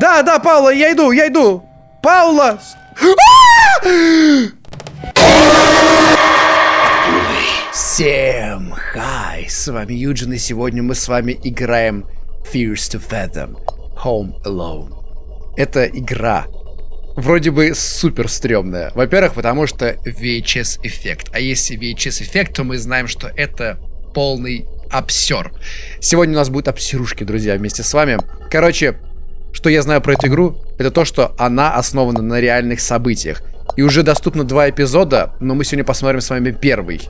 Да, да, Паула, я иду, я иду. Паула! Всем хай, с вами Юджин, и сегодня мы с вами играем Fears to Fathom Home Alone. Это игра вроде бы супер стрёмная. Во-первых, потому что VHS эффект. А если VHS эффект, то мы знаем, что это полный обсер. Сегодня у нас будут обсерушки, друзья, вместе с вами. Короче, что я знаю про эту игру, это то, что она основана на реальных событиях. И уже доступно два эпизода, но мы сегодня посмотрим с вами первый.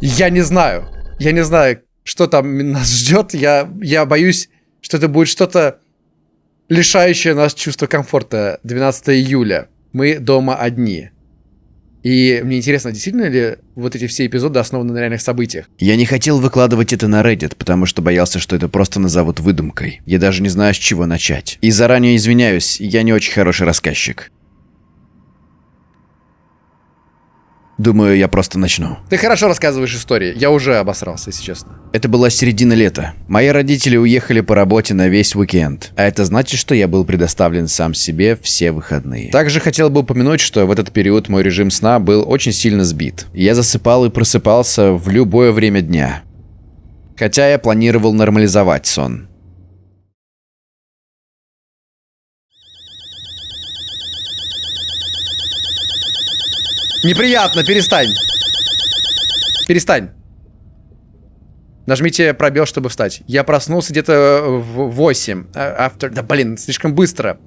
Я не знаю. Я не знаю, что там нас ждет. Я, я боюсь, что это будет что-то лишающее нас чувства комфорта. 12 июля. Мы дома одни. И мне интересно, действительно ли вот эти все эпизоды основаны на реальных событиях? Я не хотел выкладывать это на Reddit, потому что боялся, что это просто назовут выдумкой. Я даже не знаю, с чего начать. И заранее извиняюсь, я не очень хороший рассказчик. Думаю, я просто начну. Ты хорошо рассказываешь истории. Я уже обосрался, если честно. Это была середина лета. Мои родители уехали по работе на весь уикенд. А это значит, что я был предоставлен сам себе все выходные. Также хотел бы упомянуть, что в этот период мой режим сна был очень сильно сбит. Я засыпал и просыпался в любое время дня. Хотя я планировал нормализовать сон. Неприятно, перестань. Перестань. Нажмите пробел, чтобы встать. Я проснулся где-то в 8. After... Да блин, слишком быстро.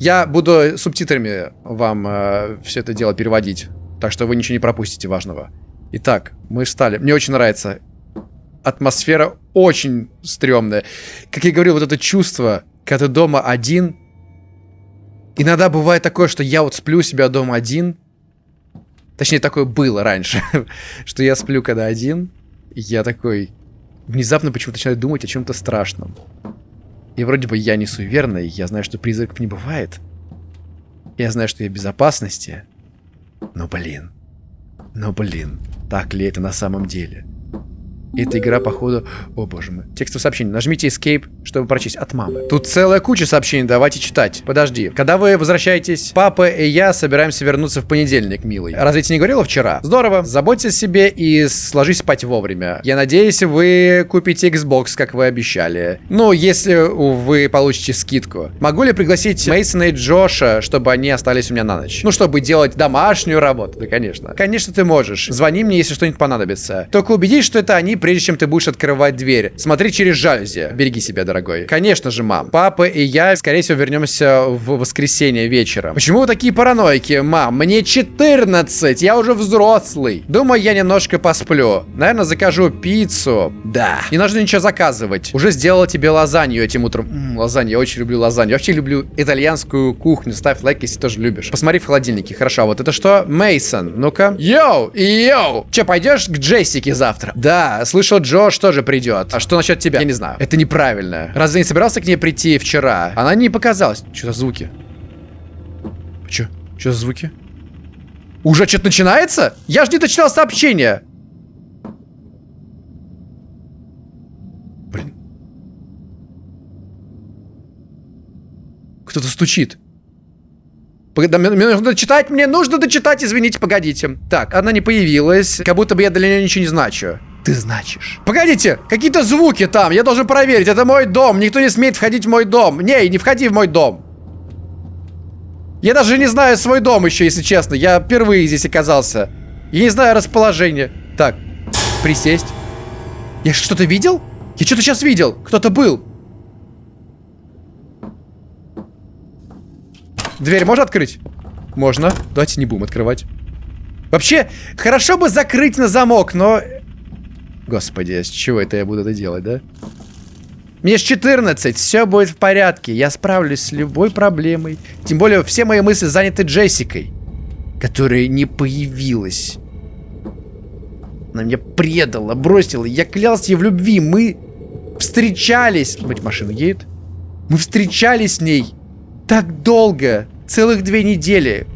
Я буду субтитрами вам э, все это дело переводить. Так что вы ничего не пропустите важного. Итак, мы встали. Мне очень нравится. Атмосфера очень стрёмная. Как я говорил, вот это чувство, когда ты дома один. Иногда бывает такое, что я вот сплю себя дома один. Точнее, такое было раньше. что я сплю когда один. Я такой внезапно почему-то начинаю думать о чем-то страшном. И вроде бы я не суеверный, я знаю, что призраков не бывает. Я знаю, что я в безопасности. Но блин. Но блин. Так ли это на самом деле? Эта игра, походу... О, боже мой. Текстовое сообщение. Нажмите Escape, чтобы прочесть. От мамы. Тут целая куча сообщений. Давайте читать. Подожди. Когда вы возвращаетесь, папа и я собираемся вернуться в понедельник, милый. Разве ты не говорила вчера? Здорово. Заботься о себе и сложись спать вовремя. Я надеюсь, вы купите Xbox, как вы обещали. Ну, если вы получите скидку. Могу ли пригласить Мейсона и Джоша, чтобы они остались у меня на ночь? Ну, чтобы делать домашнюю работу. Да, конечно. Конечно, ты можешь. Звони мне, если что-нибудь понадобится. Только убедись, что это они прежде чем ты будешь открывать дверь. Смотри через жалюзи. Береги себя, дорогой. Конечно же, мам. Папа и я, скорее всего, вернемся в воскресенье вечером. Почему вы такие параноики, мам? Мне 14, я уже взрослый. Думаю, я немножко посплю. Наверное, закажу пиццу. Да. Не нужно ничего заказывать. Уже сделала тебе лазанью этим утром. М -м, лазанью, я очень люблю лазанью. Я вообще люблю итальянскую кухню. Ставь лайк, если тоже любишь. Посмотри в холодильнике. Хорошо, вот это что? Мейсон. Ну-ка. Yo, yo. Че, пойдешь к Джессике завтра? Да, слышал, Джош тоже придет. А что насчет тебя? Я не знаю. Это неправильно. Разве не собирался к ней прийти вчера? Она не показалась. Что за звуки? Че? Что за звуки? Уже что-то начинается? Я же не дочитал сообщение. Блин. Кто-то стучит. Мне, нужно дочитать, мне нужно дочитать, извините, погодите. Так, она не появилась, как будто бы я для нее ничего не значу. Ты значишь. Погодите, какие-то звуки там, я должен проверить, это мой дом, никто не смеет входить в мой дом. Не, не входи в мой дом. Я даже не знаю свой дом еще, если честно, я впервые здесь оказался. Я не знаю расположение. Так, присесть. Я что-то видел? Я что-то сейчас видел, кто-то был. Дверь можно открыть? Можно. Давайте не будем открывать. Вообще, хорошо бы закрыть на замок, но... Господи, с чего это я буду это делать, да? Мне ж 14, все будет в порядке. Я справлюсь с любой проблемой. Тем более, все мои мысли заняты Джессикой. Которая не появилась. Она меня предала, бросила. Я клялся ей в любви. Мы встречались. Быть, машина едет. Мы встречались с ней так долго. Целых две недели.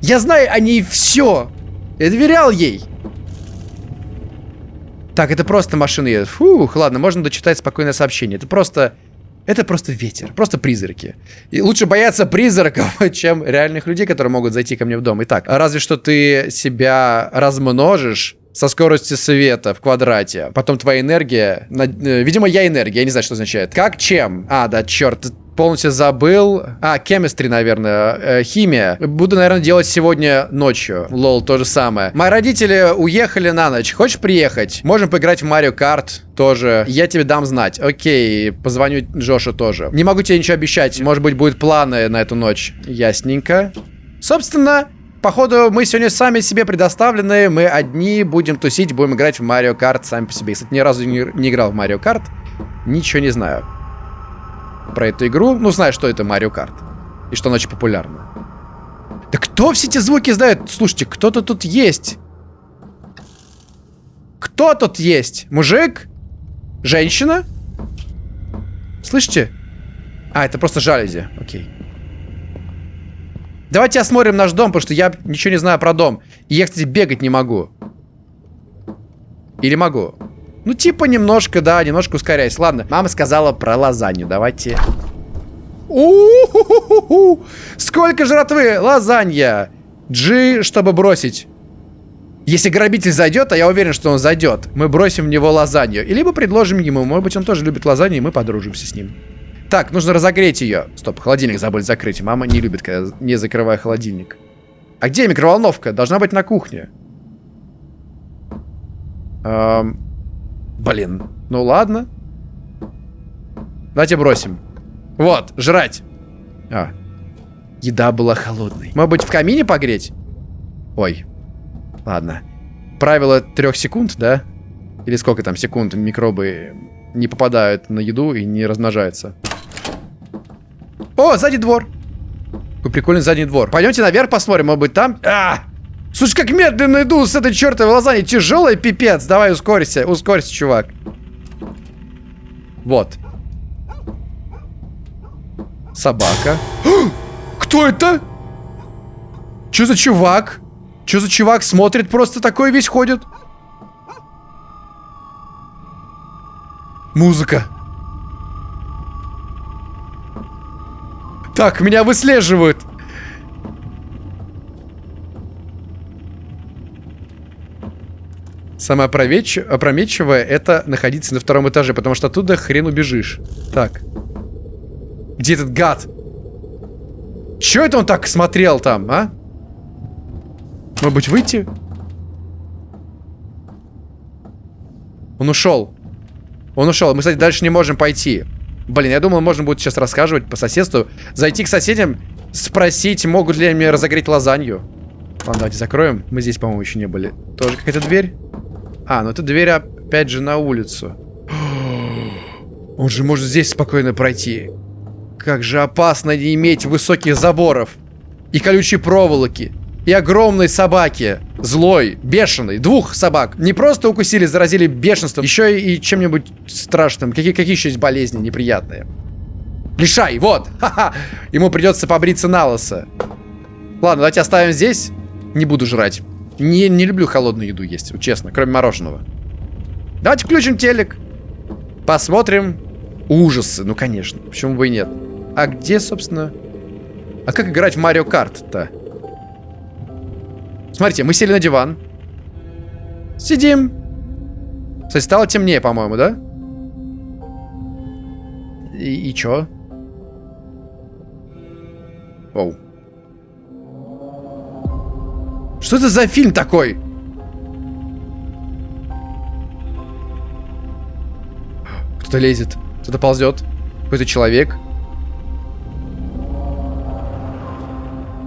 Я знаю о ней все. Я доверял ей. Так, это просто машина едет. Фух, ладно, можно дочитать спокойное сообщение. Это просто... Это просто ветер, просто призраки. И лучше бояться призраков, чем реальных людей, которые могут зайти ко мне в дом. Итак, разве что ты себя размножишь со скоростью света в квадрате. Потом твоя энергия... Э, видимо, я энергия, я не знаю, что означает. Как чем? А, да, черт, полностью забыл. А, chemistry, наверное, э, химия. Буду, наверное, делать сегодня ночью. Лол, то же самое. Мои родители уехали на ночь. Хочешь приехать? Можем поиграть в Марио Карт тоже. Я тебе дам знать. Окей, позвоню Джошу тоже. Не могу тебе ничего обещать. Может быть, будут планы на эту ночь. Ясненько. Собственно, Походу, мы сегодня сами себе предоставлены, мы одни будем тусить, будем играть в Марио Карт сами по себе. Кстати, ни разу не, не играл в Марио Карт, ничего не знаю про эту игру. Ну, знаю, что это Марио Карт. И что она очень популярна. Да кто все эти звуки знает? Слушайте, кто-то тут есть. Кто тут есть? Мужик? Женщина? Слышите? А, это просто жалюзи. Окей. Давайте осмотрим наш дом, потому что я ничего не знаю про дом. И я, кстати, бегать не могу. Или могу? Ну, типа немножко, да, немножко ускоряюсь. Ладно, мама сказала про лазанью. Давайте... У -ху -ху -ху Сколько жратвы! Лазанья! G, чтобы бросить. Если грабитель зайдет, а я уверен, что он зайдет, мы бросим в него лазанью. И либо предложим ему. Может быть, он тоже любит лазанью, и мы подружимся с ним. Так, нужно разогреть ее. Стоп, холодильник забыли закрыть. Мама не любит, когда не закрываю холодильник. А где микроволновка? Должна быть на кухне. Эм, блин. Ну ладно. Давайте бросим. Вот, жрать. А. Еда была холодной. Может быть, в камине погреть? Ой. Ладно. Правило трех секунд, да? Или сколько там секунд микробы не попадают на еду и не размножаются. О, задний двор. Какой прикольный задний двор. Пойдемте наверх посмотрим, может быть там... А! Слушай, как медленно иду с этой чертовой лазаньей. Тяжелая пипец. Давай ускорься, ускорься, чувак. Вот. Собака. Кто это? Что за чувак? Что за чувак смотрит просто такой весь ходит? Музыка. Так, меня выслеживают. Самое опрометчивое это находиться на втором этаже, потому что оттуда хрен убежишь. Так. Где этот гад? Чё это он так смотрел там, а? Может быть, выйти? Он ушел. Он ушел. Мы, кстати, дальше не можем пойти. Блин, я думал, можно будет сейчас рассказывать по соседству. Зайти к соседям, спросить, могут ли они разогреть лазанью. Ладно, давайте закроем. Мы здесь, по-моему, еще не были. Тоже какая-то дверь? А, ну это дверь опять же на улицу. Он же может здесь спокойно пройти. Как же опасно не иметь высоких заборов. И колючей проволоки. И огромной собаки. Злой, бешеной. Двух собак. Не просто укусили, заразили бешенством. Еще и чем-нибудь страшным. Какие, какие еще есть болезни неприятные? Лишай, вот. Ха-ха. Ему придется побриться на лысо. Ладно, давайте оставим здесь. Не буду жрать. Не, не люблю холодную еду есть, честно, кроме мороженого. Давайте включим телек. Посмотрим ужасы. Ну, конечно. Почему бы и нет? А где, собственно... А как играть в Марио Карт-то? Смотрите, мы сели на диван. Сидим. Кстати, стало темнее, по-моему, да? И, и чё? Оу. Что это за фильм такой? Кто-то лезет. Кто-то ползет. Какой-то человек.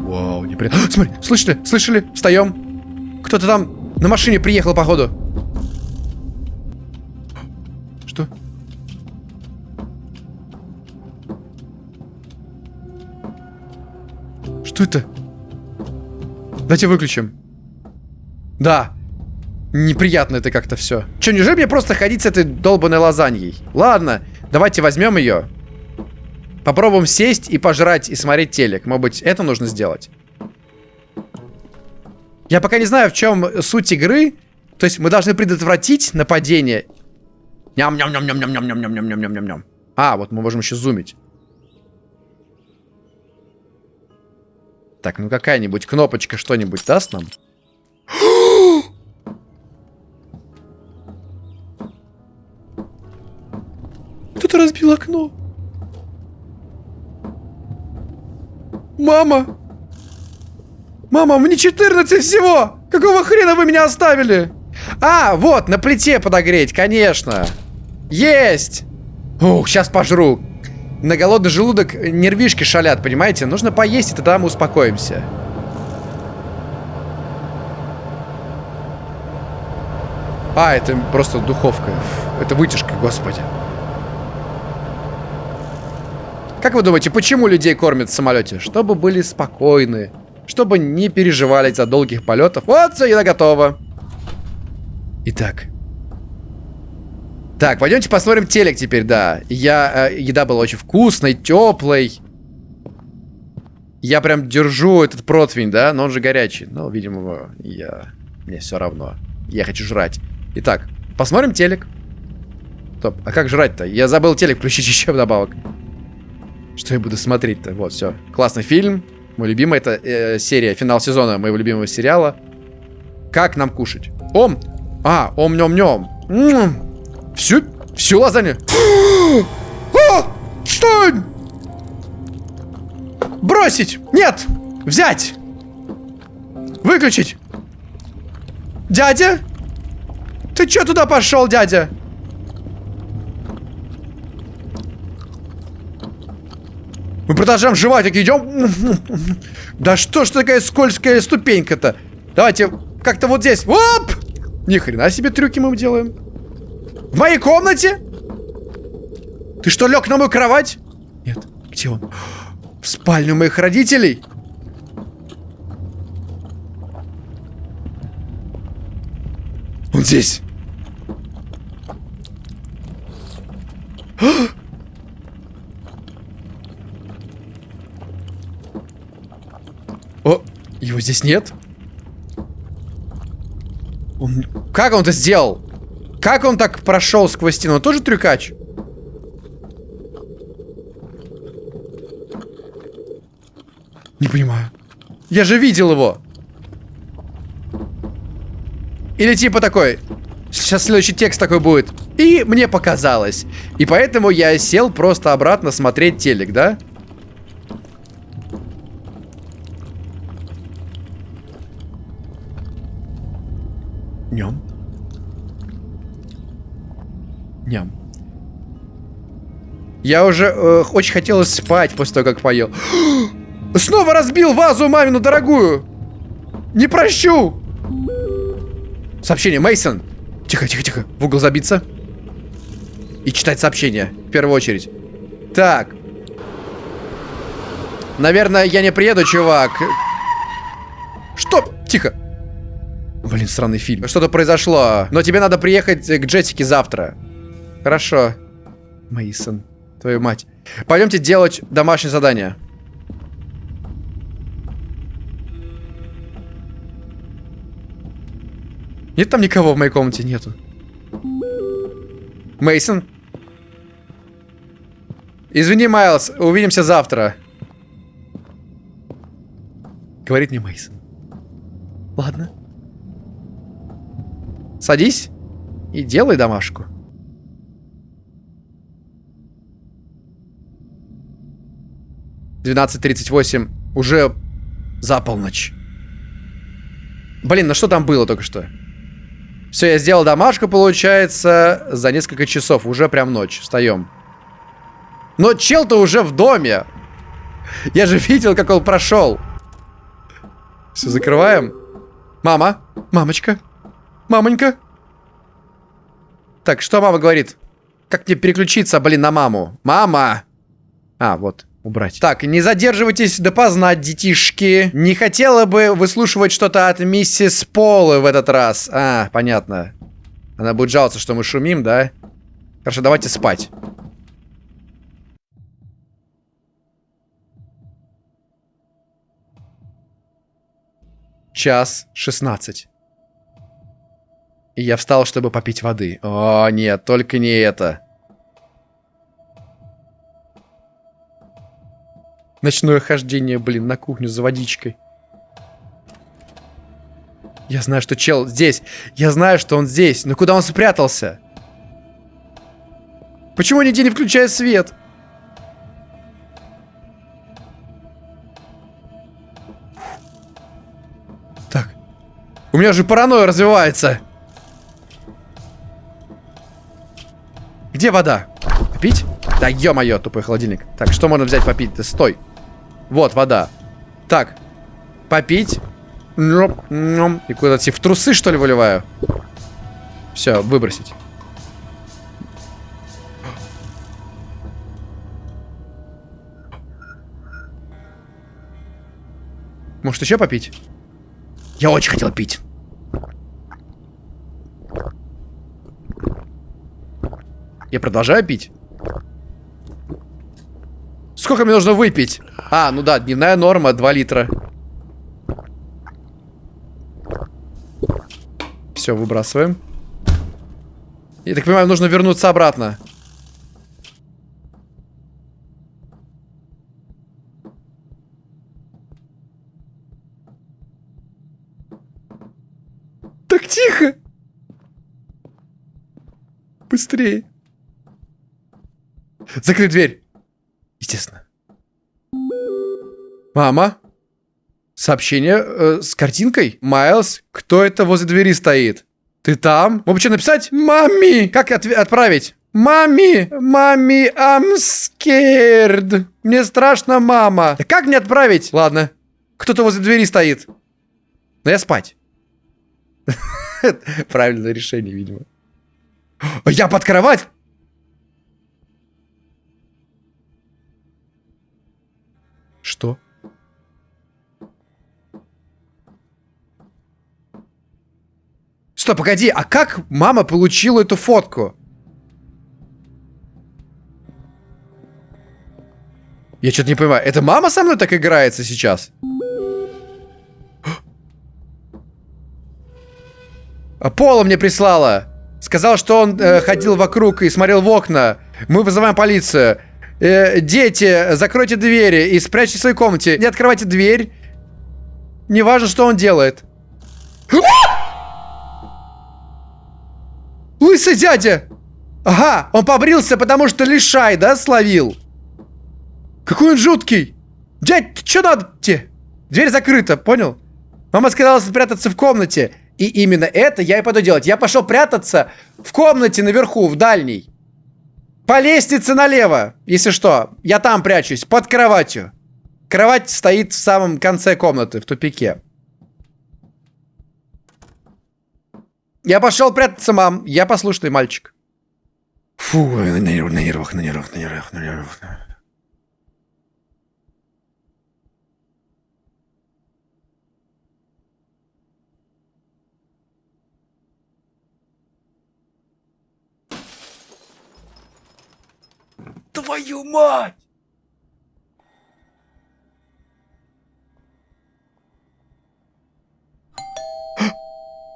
Вау, неприятно. Смотри, слышали? Слышали? Встаем. Кто-то там на машине приехал, походу. Что? Что это? Давайте выключим. Да. Неприятно это как-то все. Че, неужели мне просто ходить с этой долбанной лазаньей? Ладно, давайте возьмем ее. Попробуем сесть и пожрать, и смотреть телек. Может быть, это нужно сделать. Я пока не знаю, в чем суть игры. То есть мы должны предотвратить нападение. Ням-ням-ням-ням-ням-ням-ням-ням-ням-ням-ням. А, вот мы можем еще зумить. Так, ну какая-нибудь кнопочка что-нибудь даст нам? Кто-то разбил окно. Мама! Мама, мне 14 всего! Какого хрена вы меня оставили? А, вот, на плите подогреть, конечно. Есть! Ух, сейчас пожру. На голодный желудок нервишки шалят, понимаете? Нужно поесть, и тогда мы успокоимся. А, это просто духовка. Это вытяжка, господи. Как вы думаете, почему людей кормят в самолете? Чтобы были спокойны. Чтобы не переживали за долгих полетов. Вот, все, еда готова. Итак. Так, пойдемте посмотрим телек теперь, да. Я, э, еда была очень вкусной, теплой. Я прям держу этот противень, да, но он же горячий. Но, видимо, я... Мне все равно. Я хочу жрать. Итак, посмотрим телек. Стоп, а как жрать-то? Я забыл телек включить еще вдобавок. Что я буду смотреть-то? Вот, все. Классный фильм. Мой любимый. Это э, серия, финал сезона моего любимого сериала. Как нам кушать? Ом! А, ом-нем-нем. Всю, всю лазанью. а! Стой! Бросить! Нет! Взять! Выключить! Дядя? Ты что туда пошел, дядя? Мы продолжаем жевать, так идем. Да что ж такая скользкая ступенька-то? Давайте как-то вот здесь. Оп! Ни хрена себе трюки мы делаем. В моей комнате? Ты что, лег на мою кровать? Нет. Где он? В спальню моих родителей? Он здесь. О, его здесь нет? Он... Как он это сделал? Как он так прошел сквозь стену? Он тоже трюкач? Не понимаю. Я же видел его. Или типа такой. Сейчас следующий текст такой будет. И мне показалось. И поэтому я сел просто обратно смотреть телек, да? Да. Ням. Ням. Я уже э, очень хотелось спать после того, как поел. Снова разбил вазу мамину дорогую. Не прощу. Сообщение. Мейсон. Тихо, тихо, тихо. В угол забиться. И читать сообщение. В первую очередь. Так. Наверное, я не приеду, чувак. Что? Тихо. Блин, странный фильм. Что-то произошло. Но тебе надо приехать к Джессике завтра. Хорошо. Мейсон, твою мать. Пойдемте делать домашнее задание. Нет там никого в моей комнате? Нету. Мейсон. Извини, Майлз, увидимся завтра. Говорит мне Мейсон. Ладно. Садись и делай домашку. Двенадцать тридцать восемь. Уже за полночь. Блин, ну что там было только что? Все, я сделал домашку, получается, за несколько часов. Уже прям ночь. Встаем. Но чел-то уже в доме. Я же видел, как он прошел. Все, закрываем. Мама, мамочка, Мамонька. Так, что мама говорит? Как мне переключиться, блин, на маму? Мама! А, вот, убрать. Так, не задерживайтесь допоздна, детишки. Не хотела бы выслушивать что-то от миссис Полы в этот раз. А, понятно. Она будет жаловаться, что мы шумим, да? Хорошо, давайте спать. Час шестнадцать. И я встал, чтобы попить воды. О, нет, только не это. Ночное хождение, блин, на кухню за водичкой. Я знаю, что чел здесь. Я знаю, что он здесь. Но куда он спрятался? Почему нигде не включая свет? Так. У меня же паранойя развивается. Где вода? Пить? Да ё-моё, тупой холодильник. Так, что можно взять попить? Ты стой. Вот, вода. Так. Попить. И куда-то в трусы, что ли, выливаю? Все, выбросить. Может, еще попить? Я очень хотел пить. Я продолжаю пить? Сколько мне нужно выпить? А, ну да, дневная норма 2 литра. Все, выбрасываем. Я так понимаю, нужно вернуться обратно. Так тихо. Быстрее. Закрыть дверь. Естественно. Мама? Сообщение э, с картинкой? Майлз, кто это возле двери стоит? Ты там? Мог что написать? Мами! Как от отправить? Мами! Мами, I'm scared. Мне страшно, мама. Да как мне отправить? Ладно. Кто-то возле двери стоит. Но я спать. Правильное решение, видимо. Я под кровать? Что? Стоп, погоди, а как мама получила эту фотку? Я что-то не понимаю. Это мама со мной так играется сейчас? А Пола мне прислала. Сказал, что он э, ходил вокруг и смотрел в окна. Мы вызываем полицию. Э, дети, закройте двери и спрячьте в своей комнате. Не открывайте дверь. Неважно, что он делает. Лысый дядя! Ага, он побрился, потому что лишай, да, словил? Какой он жуткий! Дядь, что надо тебе? Дверь закрыта, понял? Мама сказала спрятаться в комнате. И именно это я и пойду делать. Я пошел прятаться в комнате наверху, в дальней. По лестнице налево, если что. Я там прячусь, под кроватью. Кровать стоит в самом конце комнаты, в тупике. Я пошел прятаться, мам. Я послушный мальчик. Фу, на нервах, на нервах, на нервах, на нервах, на нервах. Твою мать!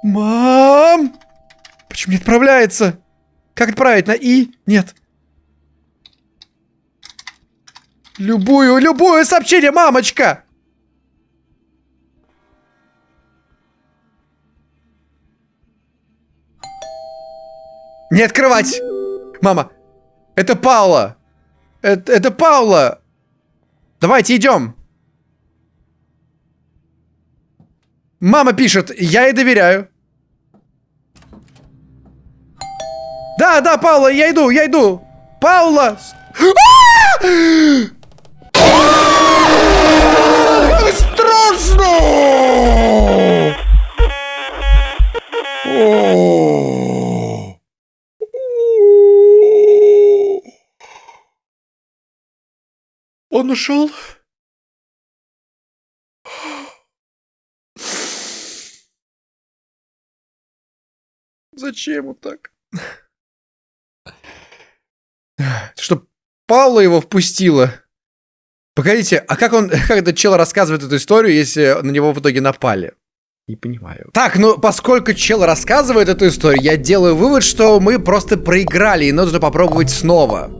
Мам! Почему не отправляется? Как отправить? На И? Нет. Любую, любую сообщение, мамочка! Не открывать! Мама, это Паула! Это, это Паула! Давайте идем! Мама пишет, я ей доверяю. Да, да, Паула, я иду, я иду. Паула! Как страшно! Он ушел? Зачем вот так? Что Паула его впустила. Погодите, а как он, как этот чел рассказывает эту историю, если на него в итоге напали? Не понимаю. Так, ну, поскольку чел рассказывает эту историю, я делаю вывод, что мы просто проиграли, и нужно попробовать снова.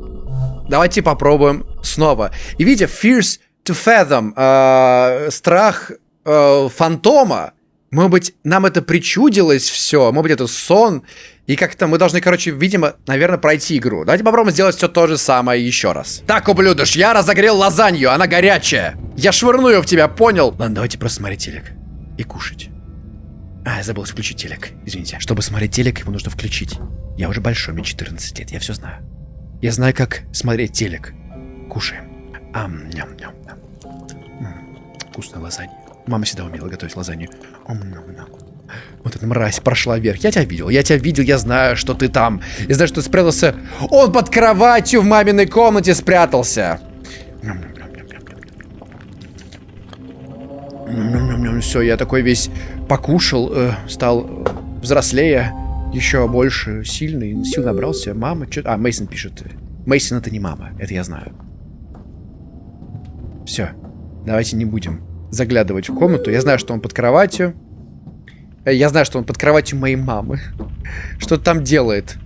Давайте попробуем снова. И видите, Fierce to fathom, э, страх э, фантома. Может быть, нам это причудилось все, может быть, это сон. И как-то мы должны, короче, видимо, наверное, пройти игру. Давайте попробуем сделать все то же самое еще раз. Так, ублюдыш, я разогрел лазанью, она горячая. Я швырну ее в тебя, понял? Ладно, давайте просто смотреть телек и кушать. А, я забыл включить телек, извините. Чтобы смотреть телек, его нужно включить. Я уже большой, мне 14 лет, я все знаю. Я знаю, как смотреть телек. Кушаем. Ам, ням, ням, ням. Вкусная лазанья. Мама всегда умела готовить лазанью. Вот эта мразь прошла вверх. Я тебя видел, я тебя видел, я знаю, что ты там. Я знаю, что ты спрятался. Он под кроватью в маминой комнате спрятался. Все, я такой весь покушал, э, стал взрослее, еще больше, сильный, сил набрался. Мама, что... А, Мейсон пишет. Мейсон это не мама, это я знаю. Все, давайте не будем заглядывать в комнату. Я знаю, что он под кроватью. Э, я знаю, что он под кроватью моей мамы. Что там делает.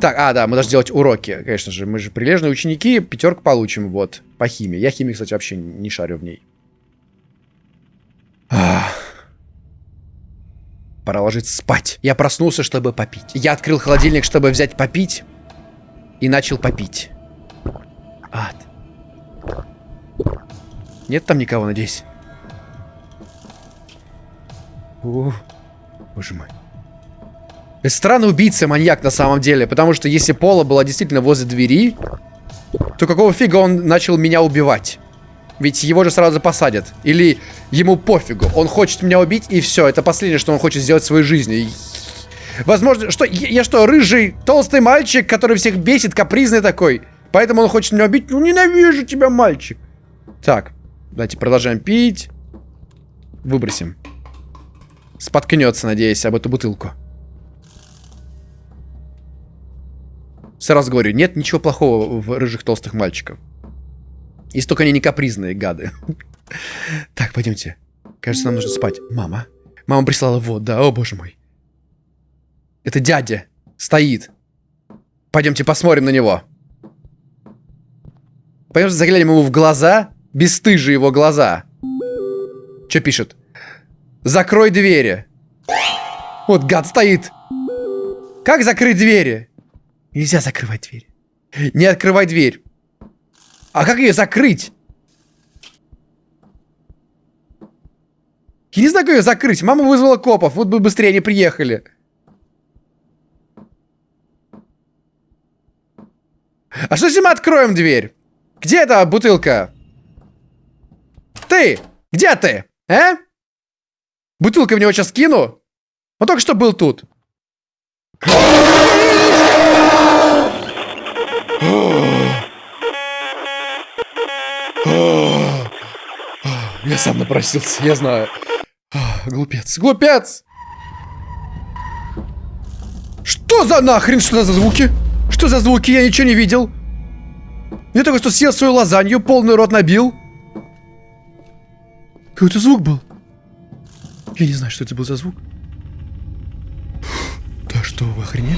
Так, а, да, мы должны делать уроки, конечно же. Мы же прилежные ученики, пятерку получим, вот, по химии. Я химии, кстати, вообще не шарю в ней. Пора ложиться спать. Я проснулся, чтобы попить. Я открыл холодильник, чтобы взять попить. И начал попить. Ад. Нет там никого, надеюсь? О, боже мой. Это странный убийца, маньяк на самом деле. Потому что если Пола была действительно возле двери, то какого фига он начал меня убивать? Ведь его же сразу посадят. Или ему пофигу. Он хочет меня убить, и все. Это последнее, что он хочет сделать в своей жизни. Возможно, что я, я что, рыжий, толстый мальчик, который всех бесит, капризный такой. Поэтому он хочет меня убить. Ну, ненавижу тебя, мальчик. Так, давайте продолжаем пить. Выбросим. Споткнется, надеюсь, об эту бутылку. Сразу говорю, нет ничего плохого в рыжих толстых мальчиков. Если только они не капризные гады. Так, пойдемте. Кажется, нам нужно спать. Мама. Мама прислала вот, да, о боже мой. Это дядя. Стоит. Пойдемте посмотрим на него. Пойдемте заглянем ему в глаза. Бесстыжие его глаза. Что пишет? Закрой двери. Вот гад стоит. Как закрыть двери? Нельзя закрывать дверь. Не открывай дверь. А как ее закрыть? Я не знаю, как ее закрыть. Мама вызвала копов. Вот бы быстрее они приехали. А что если мы откроем дверь? Где эта бутылка? Ты! Где ты? А? Бутылка в него сейчас кину? Он только что был тут. Я сам напросился, я знаю. Глупец, глупец! Что за нахрен? Что за звуки? Что за звуки? Я ничего не видел. Я только что съел свою лазанью, полный рот набил. Какой-то звук был. Я не знаю, что это был за звук. Да что, вы охренели?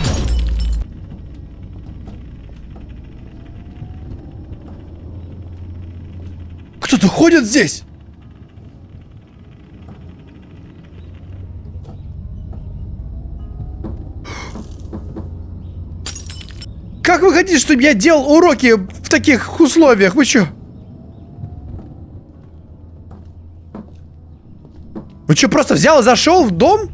Кто-то ходит здесь? Как вы хотите, чтобы я делал уроки в таких условиях? Вы что? Вы что, просто взял и зашел в дом?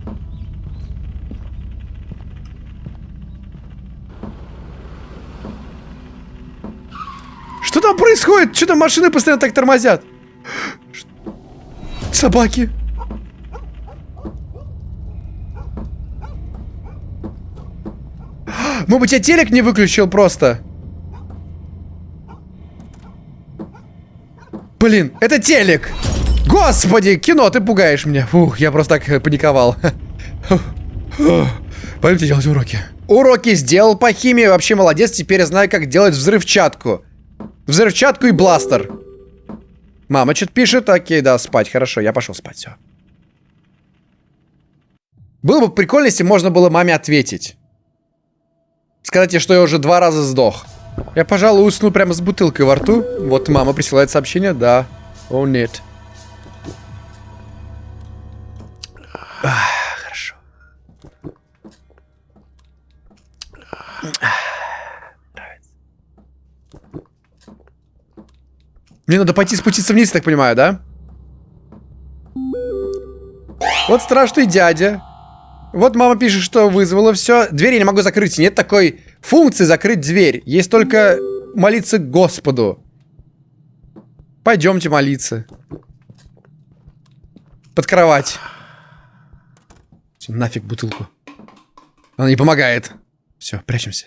Что там происходит? Что там машины постоянно так тормозят? Собаки. Может быть, я телек не выключил просто? Блин, это телек! Господи, кино, ты пугаешь меня. Фух, я просто так паниковал. Пойдемте делать уроки. Уроки сделал по химии, вообще молодец. Теперь я знаю, как делать взрывчатку. Взрывчатку и бластер. Мама что-то пишет. Окей, да, спать. Хорошо, я пошел спать. Все. Было бы прикольно, если можно было маме ответить. Сказать ей, что я уже два раза сдох. Я, пожалуй, усну прямо с бутылкой во рту. Вот мама присылает сообщение, да. О, нет. Хорошо. Нравится. Мне надо пойти спуститься вниз, так понимаю, да? Вот страшный дядя. Вот мама пишет, что вызвала все. Дверь я не могу закрыть. Нет такой функции закрыть дверь. Есть только молиться Господу. Пойдемте молиться. Под кровать. Всё, нафиг бутылку. Она не помогает. Все, прячемся.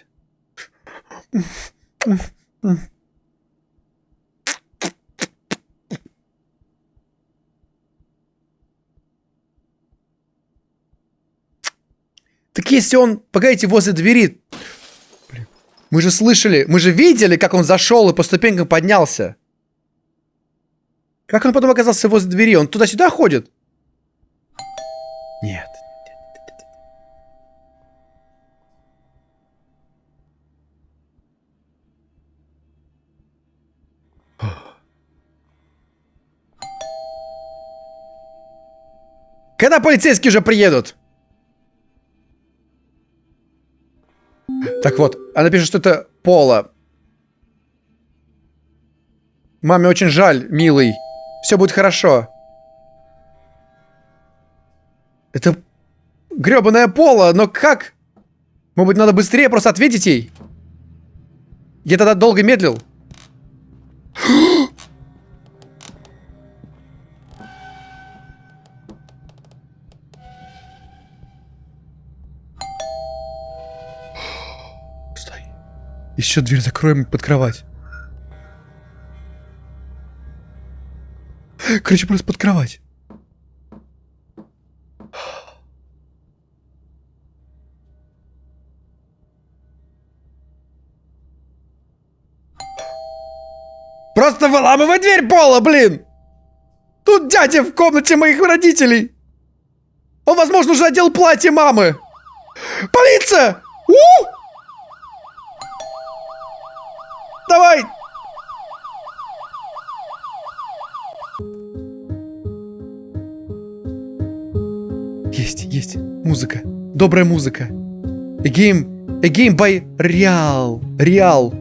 Так если он, погодите, возле двери... Блин. Мы же слышали, мы же видели, как он зашел и по ступенькам поднялся. Как он потом оказался возле двери? Он туда-сюда ходит? Нет. Когда полицейские уже приедут? Так вот, она пишет, что это Пола. Маме очень жаль, милый. Все будет хорошо. Это гребаная Пола, но как? Может быть, надо быстрее просто ответить ей? Я тогда долго медлил. Еще дверь закроем под кровать. Короче, просто под кровать. Просто выламывай дверь пола, блин! Тут дядя в комнате моих родителей. Он, возможно, уже одел платье мамы. Полиция! У! Давай! Есть, есть. Музыка. Добрая музыка. A game, a game by Real. Real.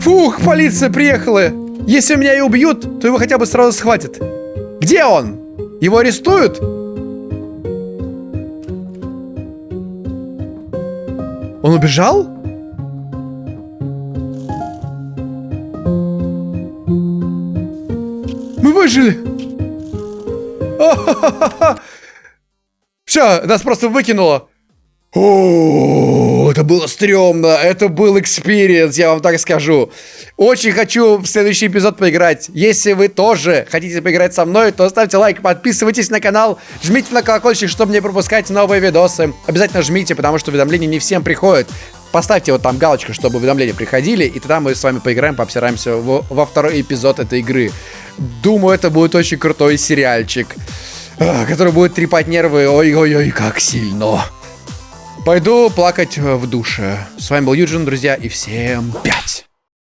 Фух, полиция приехала. Если меня и убьют, то его хотя бы сразу схватят. Где он? Его арестуют? Он убежал? Выжили. Все, нас просто выкинуло. О, это было стрёмно, это был experience, я вам так скажу. Очень хочу в следующий эпизод поиграть. Если вы тоже хотите поиграть со мной, то ставьте лайк, подписывайтесь на канал, жмите на колокольчик, чтобы не пропускать новые видосы. Обязательно жмите, потому что уведомления не всем приходят. Поставьте вот там галочку, чтобы уведомления приходили, и тогда мы с вами поиграем, пообсираемся во, во второй эпизод этой игры. Думаю, это будет очень крутой сериальчик, а, который будет трепать нервы. Ой-ой-ой, как сильно. Пойду плакать в душе. С вами был Юджин, друзья, и всем пять.